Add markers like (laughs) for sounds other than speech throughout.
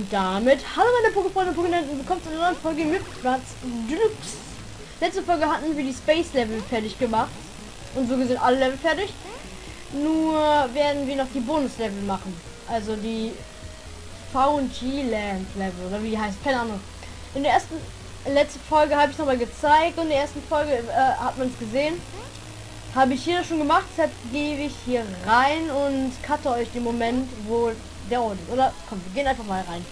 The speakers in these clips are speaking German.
Und damit, hallo meine Pokéfreunde und Pokénenten, willkommen zu einer neuen Folge mit Platz Deluxe. Letzte Folge hatten wir die Space Level fertig gemacht. Und so gesehen alle Level fertig. Nur werden wir noch die Bonus Level machen. Also die VG Land Level oder wie die heißt, keine Ahnung. In der ersten, letzte Folge habe ich noch mal gezeigt und in der ersten Folge äh, hat man es gesehen. Habe ich hier schon gemacht, deshalb gehe ich hier rein und cutte euch den Moment, wo der ist. Oder komm, wir gehen einfach mal rein.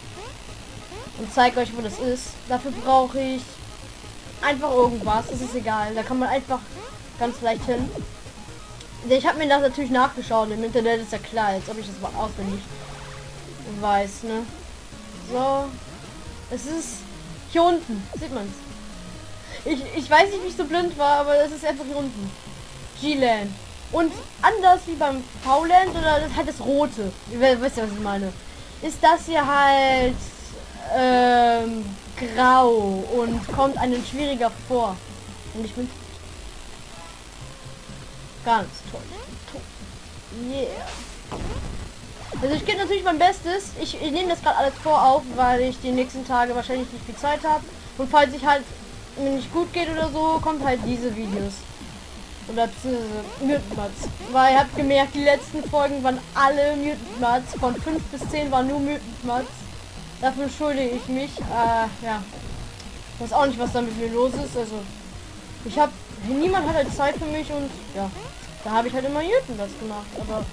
Und zeige euch, wo das ist. Dafür brauche ich einfach irgendwas. Das ist egal. Da kann man einfach ganz leicht hin. Ich habe mir das natürlich nachgeschaut. Im Internet ist ja klar, als ob ich das mal auswendig weiß, ne? So. Es ist hier unten. Sieht man's. Ich, ich weiß nicht, wie ich so blind war, aber es ist einfach hier unten. G-Land. Und anders wie beim V-Land oder das halt das rote. Ihr wisst ja, was ich meine. Ist das hier halt ähm, grau und kommt einem schwieriger vor. Und ich bin ganz toll. Yeah. Also ich gebe natürlich mein Bestes. Ich, ich nehme das gerade alles vor auf, weil ich die nächsten Tage wahrscheinlich nicht viel Zeit habe. Und falls ich halt mir nicht gut geht oder so, kommt halt diese Videos. Oder Mutant Weil ihr habt gemerkt, die letzten Folgen waren alle Mutant Von 5 bis 10 waren nur Mutant Dafür entschuldige ich mich. Äh, ja. Ich weiß auch nicht, was da mit mir los ist. Also, ich habe niemand hat halt Zeit für mich und ja, da habe ich halt immer Mutant gemacht. Aber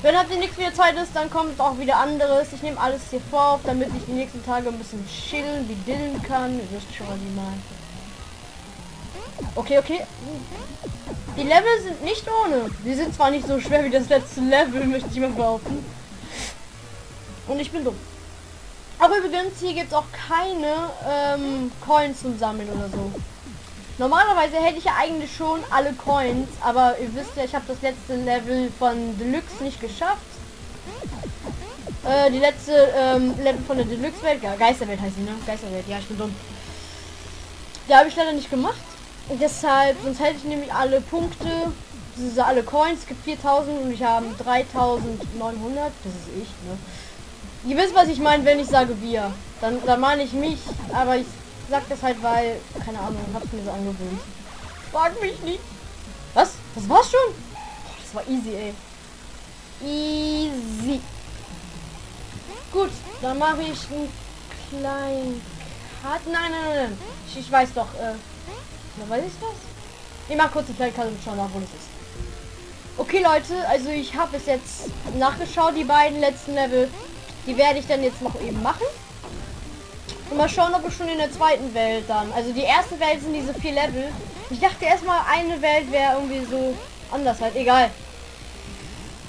wenn halt nichts wieder Zeit ist, dann kommt auch wieder anderes. Ich nehme alles hier vor, damit ich die nächsten Tage ein bisschen chillen, wie dillen kann. Ihr wisst schon, was ich meine. Okay, okay. Die Level sind nicht ohne. Die sind zwar nicht so schwer wie das letzte Level, (laughs) möchte ich mal behaupten. Und ich bin dumm. Aber übrigens, hier gibt es auch keine ähm, Coins zum Sammeln oder so. Normalerweise hätte ich ja eigentlich schon alle Coins, aber ihr wisst ja, ich habe das letzte Level von Deluxe nicht geschafft. Äh, die letzte ähm, Level von der Deluxe-Welt, ja, Geisterwelt heißt sie, ne? Geisterwelt, ja, ich bin dumm. Die habe ich leider nicht gemacht. Und deshalb, sonst hätte ich nämlich alle Punkte, diese alle Coins, es gibt 4000 und ich habe 3900, das ist ich, ne? Ihr wisst, was ich meine, wenn ich sage wir. Dann, dann meine ich mich, aber ich sag das halt, weil, keine Ahnung, hab's mir so angewöhnt. Frag mich nicht. Was? Das war's schon? Das war easy, ey. Easy. Gut, dann mache ich einen kleinen Cut. Nein, nein, nein. Ich, ich weiß doch, äh, na, weiß ich das? Ich mach kurz die Playcard und schau nach, wo das ist. Okay, Leute, also ich habe es jetzt nachgeschaut, die beiden letzten Level. Die werde ich dann jetzt noch eben machen. Und mal schauen, ob wir schon in der zweiten Welt dann. Also die erste Welt sind diese vier Level. Ich dachte erstmal, eine Welt wäre irgendwie so anders halt. Egal.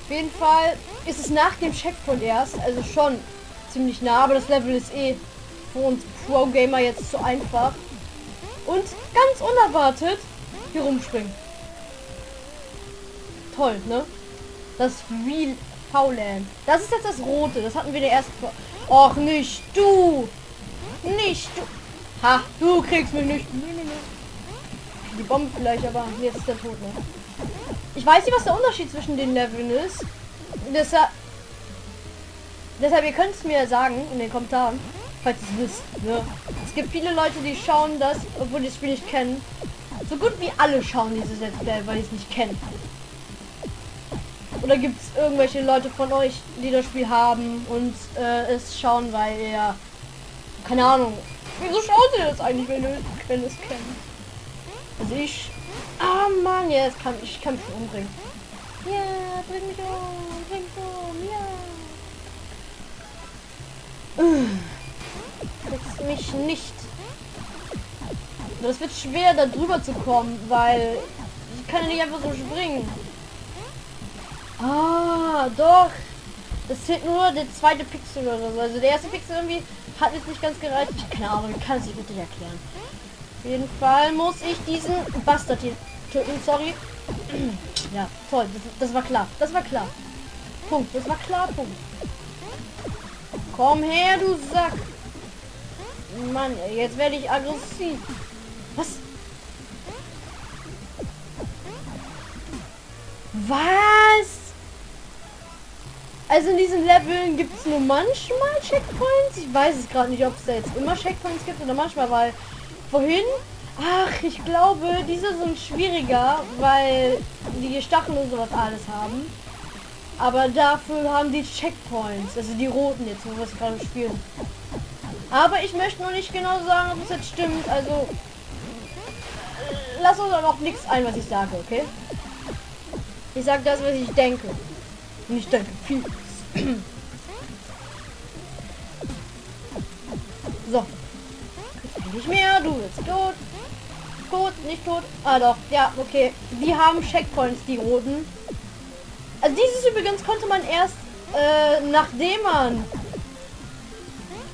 Auf jeden Fall ist es nach dem Checkpoint erst. Also schon ziemlich nah. Aber das Level ist eh für uns Pro-Gamer jetzt zu einfach und ganz unerwartet hier rumspringen. Toll, ne? Das Real Fauland. Das ist jetzt das Rote. Das hatten wir der ersten. Och, nicht du! Nicht du! Ha, du kriegst mich nicht. Nee, nee, nee. Die Bombe vielleicht, aber jetzt ist der Tod, ne? Ich weiß nicht, was der Unterschied zwischen den Leveln ist. Deshalb, deshalb ihr könnt es mir sagen in den Kommentaren falls ihr es wisst. Ne? Es gibt viele Leute, die schauen das, obwohl die das Spiel nicht kennen. So gut wie alle schauen dieses Let's Play, weil sie es nicht kennen. Oder gibt es irgendwelche Leute von euch, die das Spiel haben und äh, es schauen, weil ihr... Keine Ahnung. Wieso schauen sie das eigentlich, wenn, ihr, es kennt? Also ich... Ah Mann, jetzt kann ich kann mich umbringen. Ja, bring mich um, bring mich um, ja. Jetzt mich nicht. Das wird schwer, da drüber zu kommen, weil ich kann ja nicht einfach so springen. Ah, doch. Das zählt nur der zweite Pixel oder so. Also der erste Pixel irgendwie hat jetzt nicht ganz gereicht. Ich keine Ahnung, ich kann es nicht richtig erklären. Auf jeden Fall muss ich diesen Bastard hier töten. Sorry. (clears throat) ja, toll. Das, das war klar. Das war klar. Punkt. Das war klar. Punkt. Komm her, du Sack. Mann, jetzt werde ich aggressiv. Was? Was? Also in diesen Leveln gibt es nur manchmal Checkpoints. Ich weiß es gerade nicht, ob es da jetzt immer Checkpoints gibt oder manchmal, weil vorhin, ach, ich glaube, diese sind schwieriger, weil die Stacheln und sowas alles haben. Aber dafür haben die Checkpoints, also die roten jetzt, wo wir es gerade spielen. Aber ich möchte noch nicht genau sagen, ob es jetzt stimmt. Also lass uns dann auch nichts ein, was ich sage, okay? Ich sage das, was ich denke. Und ich denke viel. (clears throat) so. Nicht mehr, du bist tot. Tot, nicht tot. Ah doch, ja, okay. Die haben Checkpoints, die roten. Also dieses übrigens konnte man erst, äh, nachdem man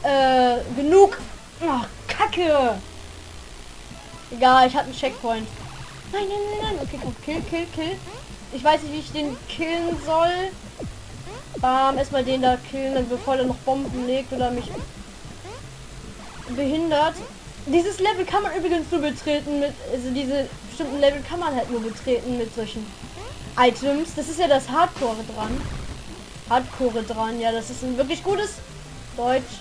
äh, genug... Oh, Kacke! Egal, ich hatte einen Checkpoint. Nein, nein, nein, nein. Okay, komm, kill, kill, kill. Ich weiß nicht, wie ich den killen soll. Bam, erstmal den da killen, bevor er noch Bomben legt oder mich behindert. Dieses Level kann man übrigens nur betreten mit, also diese bestimmten Level kann man halt nur betreten mit solchen Items. Das ist ja das Hardcore dran. Hardcore dran, ja, das ist ein wirklich gutes Deutsch.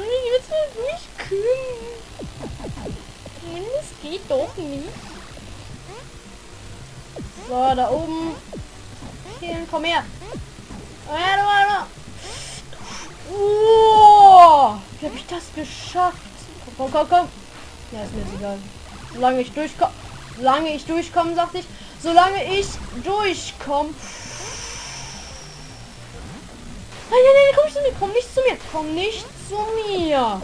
Jetzt nicht kühlen. Das geht doch nicht. So, da oben. Killen, komm her. Du. Oh, wie habe ich das geschafft? Komm, komm, komm, komm. Ja, ist mir egal. Solange ich durchkomme. Solange ich durchkomme, sagte ich. Solange ich durchkomme. Nein, nein, nein, komm nicht zu mir, komm nicht zu mir, komm nicht zu mir,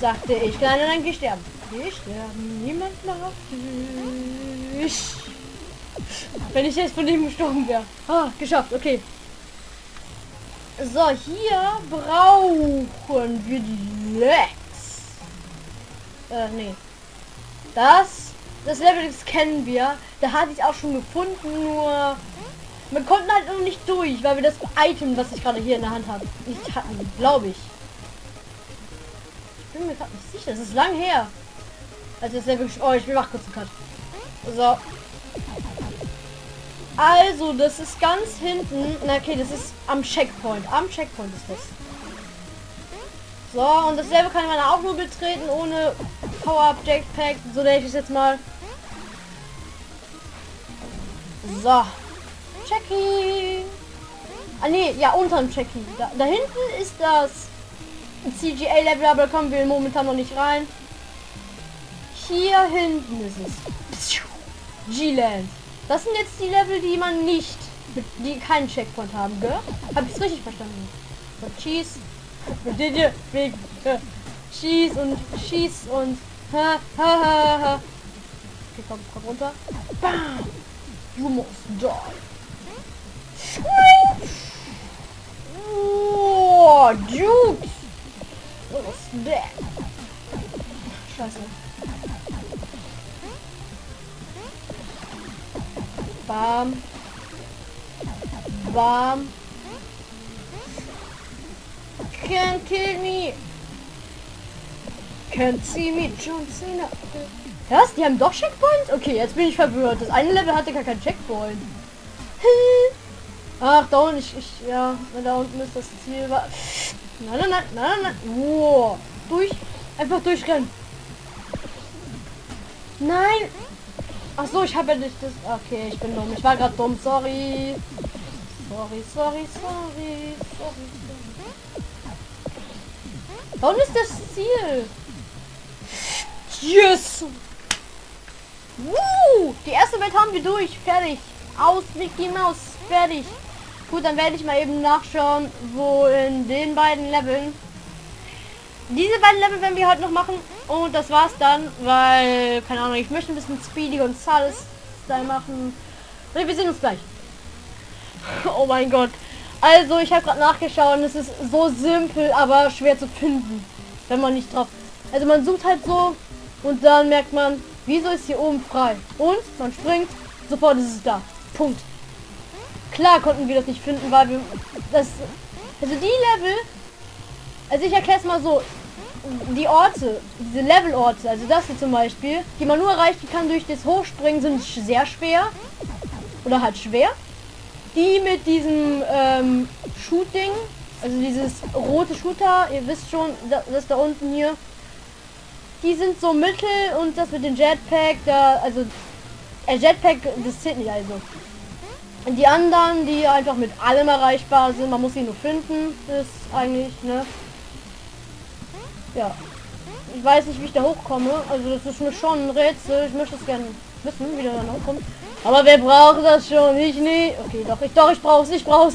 sagte ich. Kleiner, dann geh sterben. Geh sterben, niemand lacht dich. Wenn ich jetzt von dem gestorben wäre. Ah, geschafft, okay. So, hier brauchen wir die Lex. Äh, nee. Das, das Level, das kennen wir. Da hatte ich auch schon gefunden, nur wir konnten halt noch nicht durch, weil wir das Item, was ich gerade hier in der Hand habe, nicht hatten, glaube ich. Ich bin mir gerade nicht sicher. Das ist lang her. Also ist wirklich. Oh, ich mach kurz Cut. So. Also, das ist ganz hinten. Na okay, das ist am Checkpoint. Am Checkpoint ist das. So, und dasselbe kann man auch nur betreten ohne Power-Up Jetpack. So nenne ich es jetzt mal. So. Jackie. Ah nee, ja, unterm Jackie. Da, da hinten ist das CGA-Level, aber kommen wir momentan noch nicht rein. Hier hinten ist es. G-Land. Das sind jetzt die Level, die man nicht, die keinen Checkpoint haben, gell? Hab ich richtig verstanden? So, Cheese. Schieß und schieß und ha ha ha ha. Okay, komm, komm runter. Bam! You must die. Oh, Jukes! Was ist der? Scheiße. Bam. Bam. Can't kill me. Can't see me, John Cena. Was? Die haben doch Checkpoints? Okay, jetzt bin ich verwirrt. Das eine Level hatte gar kein Checkpoint. Ach, da unten, ich, ich, ja, da unten ist das Ziel. Nein, nein, nein, nein, nein. Wow. Durch, einfach durchrennen. Nein. Ach so, ich habe ja nicht das. Okay, ich bin dumm. Ich war gerade dumm. Sorry. Sorry, sorry, sorry, sorry. Da unten ist das Ziel. Yes. Woo! Die erste Welt haben wir durch. Fertig. Aus Mickey Mouse. Fertig. Gut, dann werde ich mal eben nachschauen, wo in den beiden Leveln. Diese beiden Level werden wir heute noch machen. Und das war's dann, weil, keine Ahnung, ich möchte ein bisschen Speedy und Gonzales Style machen. Und wir sehen uns gleich. (laughs) Oh mein Gott. Also, ich habe gerade nachgeschaut und es ist so simpel, aber schwer zu finden, wenn man nicht drauf. Also man sucht halt so und dann merkt man, wieso ist hier oben frei? Und man springt, sofort ist es da. Punkt. Klar konnten wir das nicht finden, weil wir das also die Level also ich erkläre es mal so die Orte, diese Levelorte, also das hier zum Beispiel, die man nur erreichen kann durch das Hochspringen, sind sehr schwer oder halt schwer. die mit diesem ähm, Shooting, also dieses rote Shooter, ihr wisst schon, das, das da unten hier, die sind so mittel und das mit dem Jetpack, da, also, äh, Jetpack, das zählt nicht also. Die anderen, die einfach mit allem erreichbar sind, man muss sie nur finden, ist eigentlich, ne? Ja. Ich weiß nicht, wie ich da hochkomme, also das ist mir schon ein Rätsel, ich möchte es gerne wissen, wie der dann hochkommt. Aber wer braucht das schon? Ich nie. Okay, doch, ich doch, ich brauch's, ich brauch's.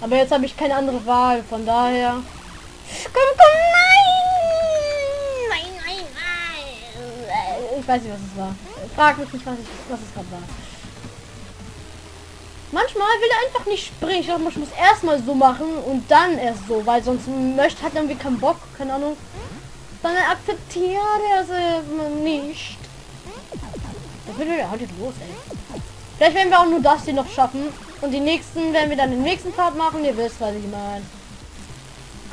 Aber jetzt habe ich keine andere Wahl, von daher. Komm, komm, nein! Nein, nein, nein! Ich weiß nicht, was es war. Frag mich nicht, was, ich, was es gerade war. Manchmal will er einfach nicht springen. Ich glaube, man muss erstmal so machen und dann erst so, weil sonst möchte hat irgendwie keinen Bock, keine Ahnung. Dann akzeptiert er es nicht. Das wird ja heute los, ey. Vielleicht werden wir auch nur das hier noch schaffen. Und die nächsten werden wir dann den nächsten Part machen. Ihr wisst, was ich meine.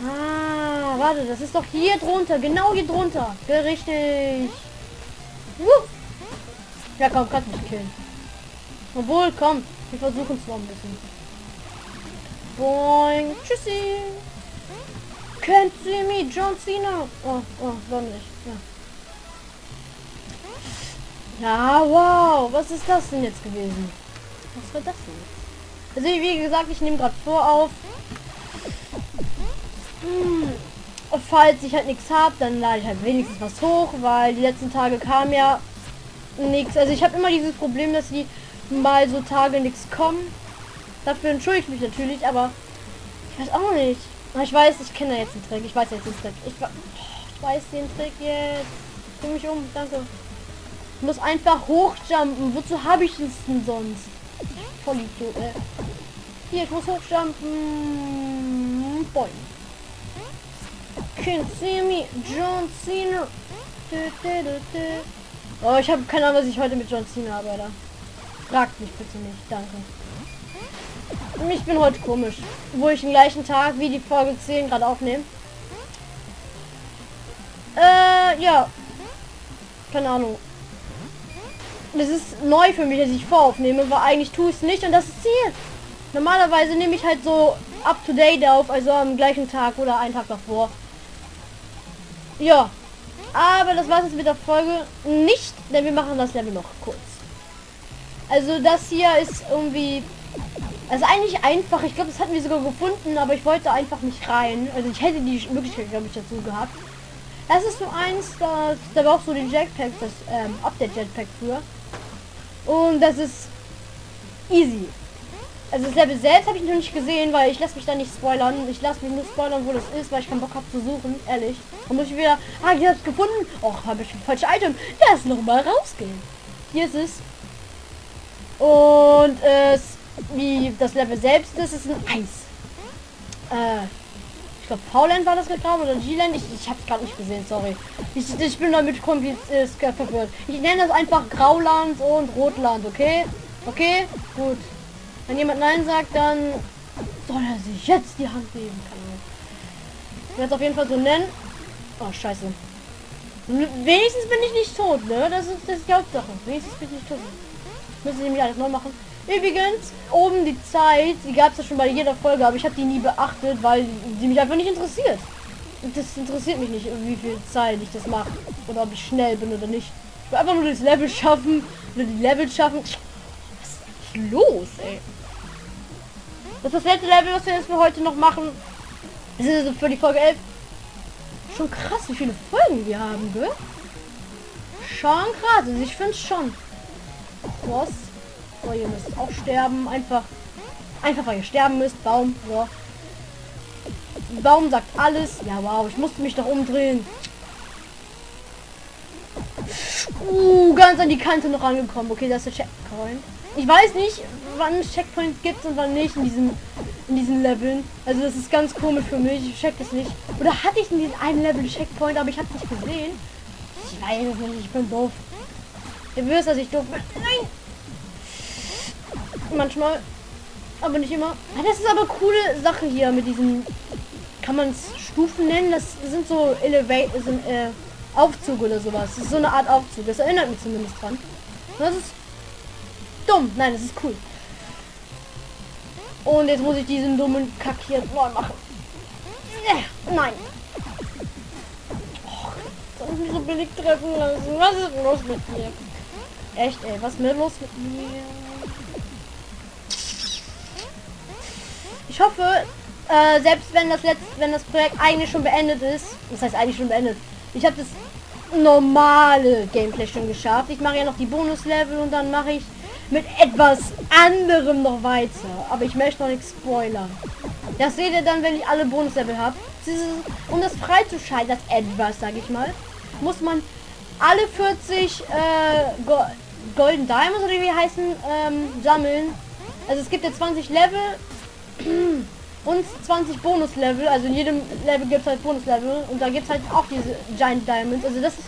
Ah, warte, das ist doch hier drunter. Genau hier drunter. Richtig. Uh. Ja, komm, kannst mich killen. Obwohl, komm. Wir versuchen es noch ein bisschen. Boing. Tschüssi. Can't see me, John Cena. Oh, oh, warum nicht? Ja. Ja, wow. Was ist das denn jetzt gewesen? Was war das denn? Also wie gesagt, ich nehme gerade vor auf. Hm. Falls ich halt nichts habe, dann lade ich halt wenigstens was hoch, weil die letzten Tage kam ja nichts. Also ich habe immer dieses Problem, dass die mal so Tage nichts kommen. Dafür entschuldige ich mich natürlich, aber ich weiß auch nicht. Ich weiß, ich kenne jetzt den Trick. Ich weiß jetzt den Trick. Ich, ich weiß den Trick jetzt. Ich mich um. Danke muss einfach hochjumpen. Wozu habe ich es denn sonst? Voll Idiot, äh. Hier, ich muss hochjumpen. Boing. Can't see me, John Cena. Oh, ich habe keine Ahnung, was ich heute mit John Cena arbeite. Fragt mich bitte nicht, danke. Ich bin heute komisch, wo ich den gleichen Tag wie die Folge 10 gerade aufnehme. Äh, ja. Keine Ahnung das ist neu für mich, dass ich voraufnehme, weil eigentlich tue ich es nicht und das ist Ziel. Normalerweise nehme ich halt so up to date auf, also am gleichen Tag oder einen Tag davor. Ja, aber das war es mit der Folge nicht, denn wir machen das Level noch kurz. Also das hier ist irgendwie, also eigentlich einfach. Ich glaube, das hatten wir sogar gefunden, aber ich wollte einfach nicht rein. Also ich hätte die Möglichkeit, glaube ich, dazu gehabt. Das ist so eins, da, da war auch so den Jetpack, das ähm, Update Jetpack für. Und das ist easy. Also das Level selbst habe ich noch nicht gesehen, weil ich lasse mich da nicht spoilern. Ich lasse mich nur spoilern, wo das ist, weil ich keinen Bock habe zu suchen, ehrlich. Dann muss ich wieder, ah, ich habe es gefunden. Och, habe ich ein falsches Item. Lass noch mal rausgehen. Hier ist es. Und es, wie das Level selbst ist, ist ein Eis. Äh, glaube, Pauland war das gerade oder G-Land. Ich, ich habe es gerade nicht gesehen, sorry. Ich, ich bin damit kompliziert äh, verwirrt. Ich nenne das einfach Grauland und Rotland, okay? Okay, gut. Wenn jemand Nein sagt, dann soll er sich jetzt die Hand geben. Ich werde es auf jeden Fall so nennen. Oh, scheiße. Wenigstens bin ich nicht tot, ne? Das ist, das die Hauptsache. Wenigstens bin ich nicht tot. Müssen sie nämlich alles neu machen. Übrigens, oben die Zeit, die gab es ja schon bei jeder Folge, aber ich habe die nie beachtet, weil die mich einfach nicht interessiert. Das interessiert mich nicht, wie viel Zeit ich das mache. Oder ob ich schnell bin oder nicht. Ich will einfach nur das Level schaffen. Oder die Level schaffen. Was ist los, ey? Das ist das letzte Level, was wir jetzt für heute noch machen. Das ist für die Folge 11. Schon krass, wie viele Folgen wir haben, gell? Schon krass. Also ich finde schon. Was? So, ihr müsst auch sterben. Einfach, einfach weil ihr sterben müsst. Baum, so. Baum sagt alles. Ja, wow, ich musste mich doch umdrehen. Uh, ganz an die Kante noch angekommen. Okay, das ist der Checkpoint. Ich weiß nicht, wann es Checkpoints gibt und wann nicht in diesen in diesen Leveln. Also das ist ganz komisch für mich. Ich check das nicht. Oder hatte ich in diesem einen Level Checkpoint, aber ich habe nicht gesehen. Ich weiß es nicht. Ich bin doof. Ihr wisst, dass ich doof bin. Nein! Manchmal. Aber nicht immer. Ah, das ist aber coole Sache hier mit diesen. Kann man es Stufen nennen? Das sind so Elevate, sind, äh, Aufzug oder sowas. Das ist so eine Art Aufzug. Das erinnert mich zumindest dran. Das ist dumm. Nein, das ist cool. Und jetzt muss ich diesen dummen Kack hier neu machen. Nein. Soll ich mich so billig treffen lassen? Was ist los mit mir? Echt, ey, was ist los mit mir? Ich hoffe, äh, selbst wenn das letzte, wenn das Projekt eigentlich schon beendet ist, das heißt eigentlich schon beendet, ich habe das normale Gameplay schon geschafft. Ich mache ja noch die Bonuslevel und dann mache ich mit etwas anderem noch weiter. Aber ich möchte noch nichts spoilern. Das seht ihr dann, wenn ich alle Bonuslevel habe. Um das freizuschalten, das etwas, sage ich mal, muss man alle 40 äh, Go Golden Diamonds oder wie heißen ähm, sammeln. Also es gibt ja 20 Level (clears throat) und 20 Bonuslevel. Also in jedem Level gibt es halt Bonuslevel und da gibt es halt auch diese Giant Diamonds. Also das ist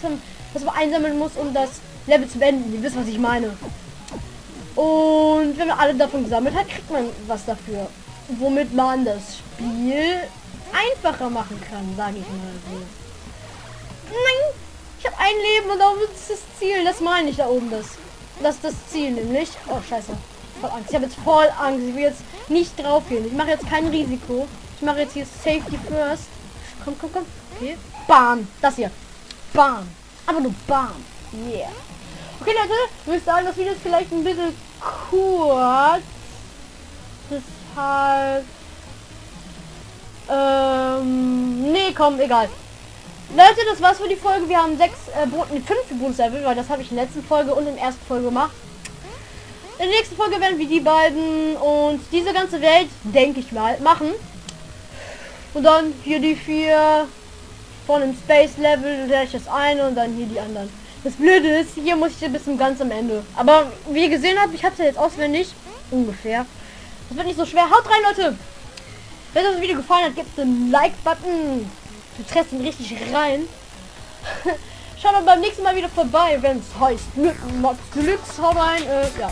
was man einsammeln muss, um das Level zu beenden. Ihr wisst, was ich meine. Und wenn man alle davon gesammelt hat, kriegt man was dafür. Womit man das Spiel einfacher machen kann, sage ich mal so. Nein, ich habe ein Leben und da ist das Ziel. Das meine ich da oben das. Das ist das Ziel nämlich. Oh, scheiße. Voll Angst. Ich habe jetzt voll Angst. Ich will jetzt nicht drauf gehen. Ich mache jetzt kein Risiko. Ich mache jetzt hier Safety First. Komm, komm, komm. Okay. Bam. Das hier. Bam. Aber nur Bam. Yeah. Okay, Leute. Ich würde sagen, das Video ist vielleicht ein bisschen kurz. Deshalb... Ähm... Nee, komm, egal. Leute, das war's für die Folge. Wir haben sechs, äh, Boten, fünf Bonuslevel, weil das habe ich in der letzten Folge und in der ersten Folge gemacht. In der nächsten Folge werden wir die beiden und diese ganze Welt, denke ich mal, machen. Und dann hier die vier von dem Space Level, das eine und dann hier die anderen. Das Blöde ist, hier muss ich bis zum ganz am Ende. Aber wie ihr gesehen habt, ich habe es ja jetzt auswendig. Ungefähr. Das wird nicht so schwer. Haut rein, Leute! Wenn euch das Video gefallen hat, gibt einen Like-Button. Du triffst ihn richtig rein. (laughs) Schaut dann beim nächsten Mal wieder vorbei, wenn es heißt Mods Deluxe. Haut rein. Äh, ja.